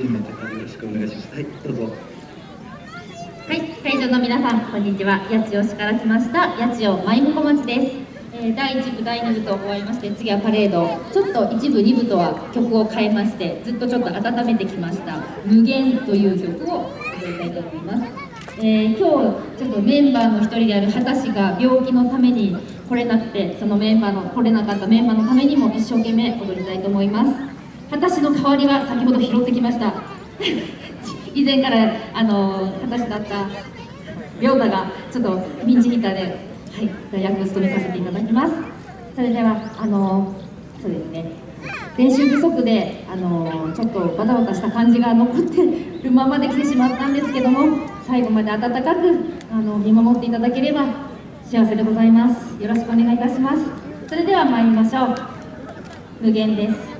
よろしくお願いします。はい、どうぞ。はい、会場の皆さん、こんにちは。八千代市から来ました、八千代舞婿町です。えー、第1部、第2部と終わりまして、次はパレード。ちょっと1部、2部とは曲を変えまして、ずっとちょっと温めてきました、無限という曲を踊りたいと思います。えー、今日、ちょっとメンバーの一人である畑氏が病気のために来れなくて、そのメンバーの、来れなかったメンバーのためにも一生懸命踊りたいと思います。私の代わりは先ほど拾ってきました。以前からあの私だった亮太がちょっとピンチヒッターで、はい、大役を務めさせていただきます。それではあのそうですね。練習不足であのちょっとバタバタした感じが残ってるままで来てしまったんですけども最後まで温かくあの見守っていただければ幸せでございます。よろしくお願いいたします。それでは参りましょう。無限です。